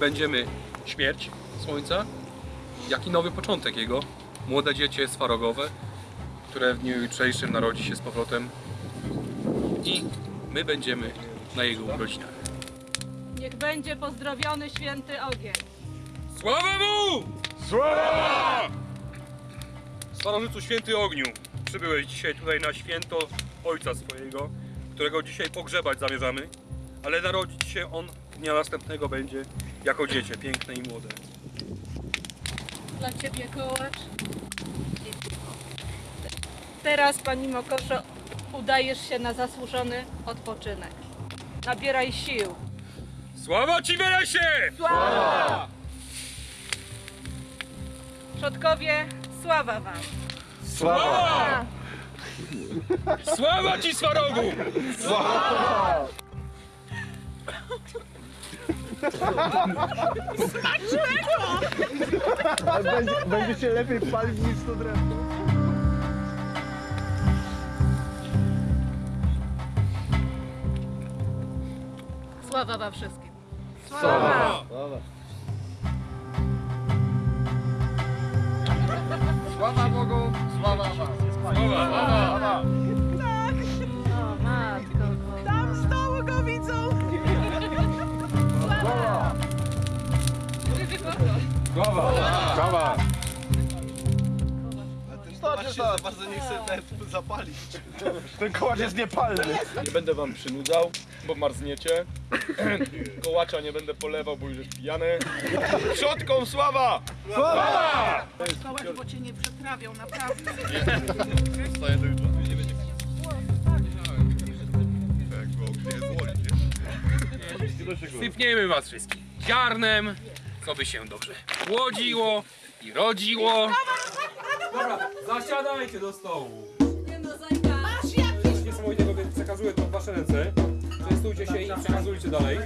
będziemy śmierć Słońca, jak i nowy początek jego. Młode dziecię swarogowe, które w dniu jutrzejszym narodzi się z powrotem i my będziemy na jego urodzinach. Niech będzie pozdrowiony święty ogień. Sława mu! Sława! Starożycu Święty Ogniu, przybyłeś dzisiaj tutaj na święto Ojca swojego, którego dzisiaj pogrzebać zamierzamy, ale narodzić się on dnia następnego będzie jako dziecię, piękne i młode. Dla Ciebie kołacz. Teraz, Pani Mokoszo, udajesz się na zasłużony odpoczynek. Nabieraj sił. Sława Ci Weresie! Sława! Przodkowie, sława Wam. Sława! Sława Ci Swarogu! Będzie, będzie się lepiej palić niż to drewno. Sława Wam wszystkim. Dobra. Sława Sława. Starczy za bardzo nie chcę nawet zapalić. Ten kołacz jest niepalny. Nie będę wam przynudzał, bo marzniecie. Kołacza nie będę polewał, bo już jest pijany. Przodkom sława! Kołacz, bo cię nie przetrawią, naprawdę. Wstaję do jutra. Nie będzie nie? Sypniemy was wszystkich ziarnem, co by się dobrze płodziło i rodziło. Dobra, zasiadajcie do stołu. Masz jakiś Niesamowitego, więc przekazuję to w wasze ręce. Częstujcie się i przekazujcie dalej.